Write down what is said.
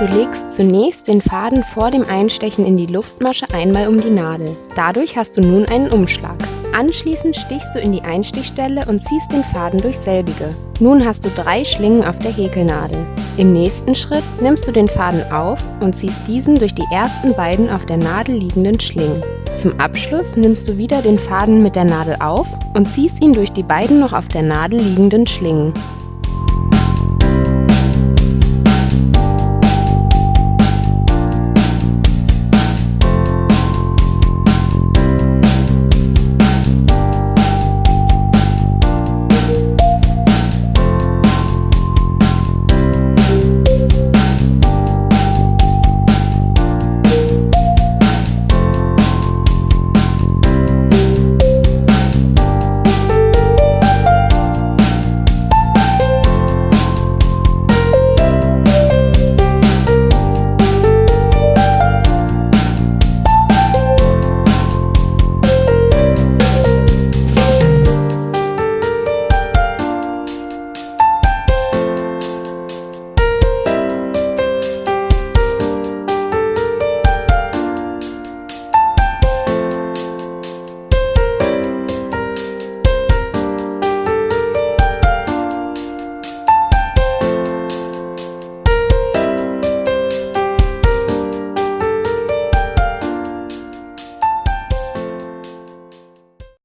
Du legst zunächst den Faden vor dem Einstechen in die Luftmasche einmal um die Nadel. Dadurch hast du nun einen Umschlag. Anschließend stichst du in die Einstichstelle und ziehst den Faden durch selbige. Nun hast du drei Schlingen auf der Häkelnadel. Im nächsten Schritt nimmst du den Faden auf und ziehst diesen durch die ersten beiden auf der Nadel liegenden Schlingen. Zum Abschluss nimmst du wieder den Faden mit der Nadel auf und ziehst ihn durch die beiden noch auf der Nadel liegenden Schlingen.